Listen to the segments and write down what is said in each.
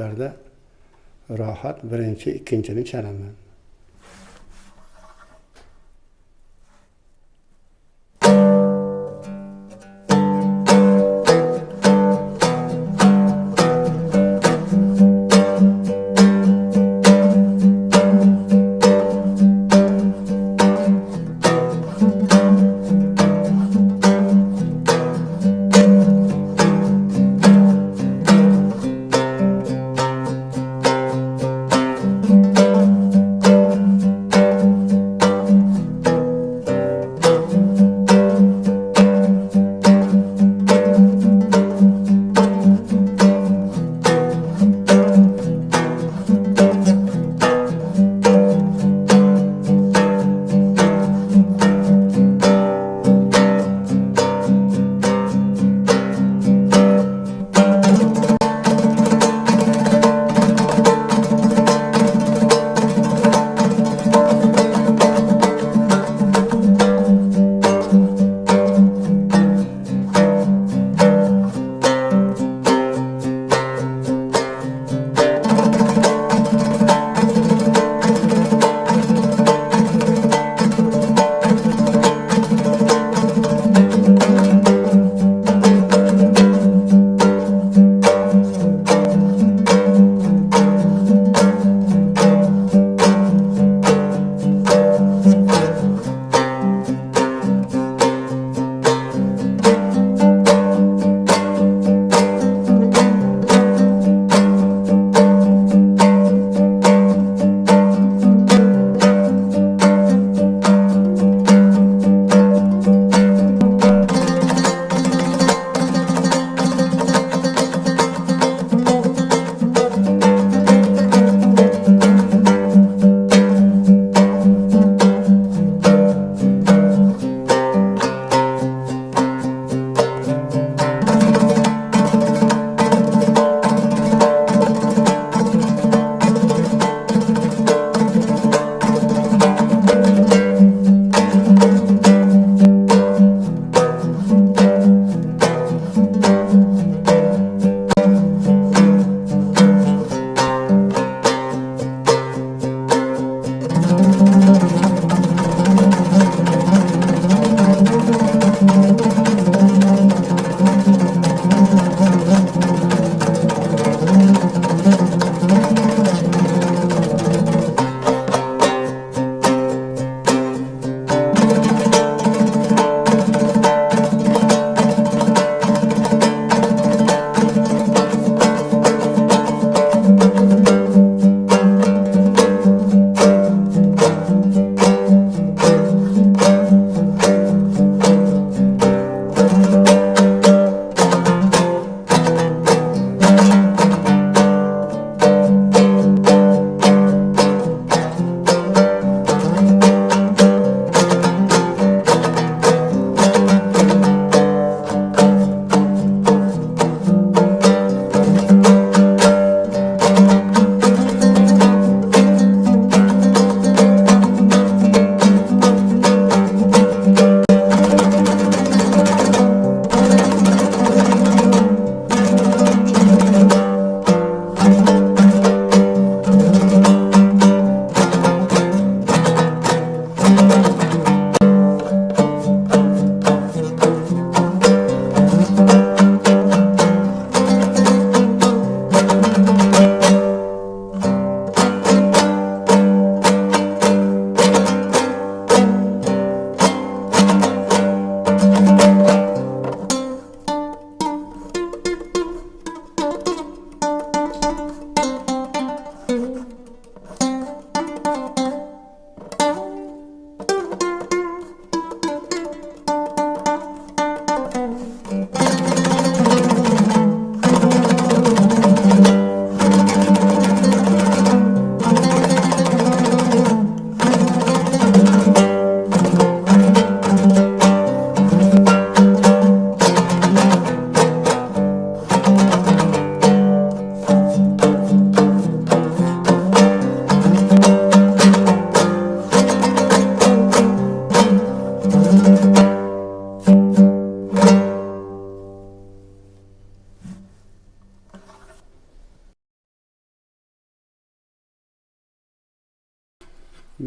Paytlarda rohat birinchi ikkinchini chalaman.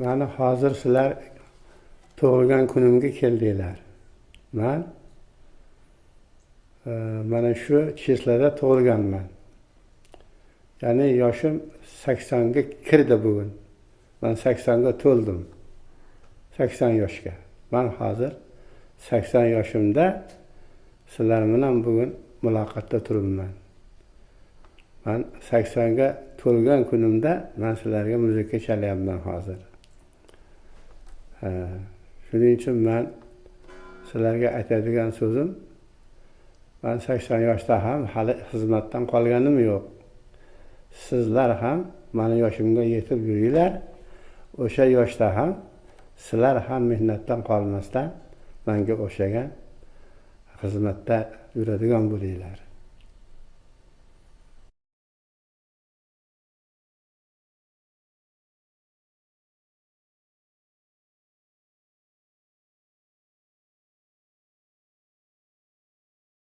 Mani hozir sizlar tug'ilgan kunimga keldinglar. Man e, mana shu chislada tug'ilganman. Ya'ni yoshim saksonga kirdi bugun. Man saksonga to'ldim. Sakson yoshga. Man hozir sakson yoshimda sizlar bilan bugun muloqotda turibman. Man saksonga to'lgan kunimda man sizlarga muzika chalyapman hozir. Shuning uchun man sizlarga aytadigan so'zim man sakson yoshda ham hali xizmatdan qolganim yo'q sizlar ham mani yoshimga yetib yuringlar o'sha yoshda ham sizlar ham mehnatdan qolmasdan manga o'xshagan xizmatda yuradigan bo'linglar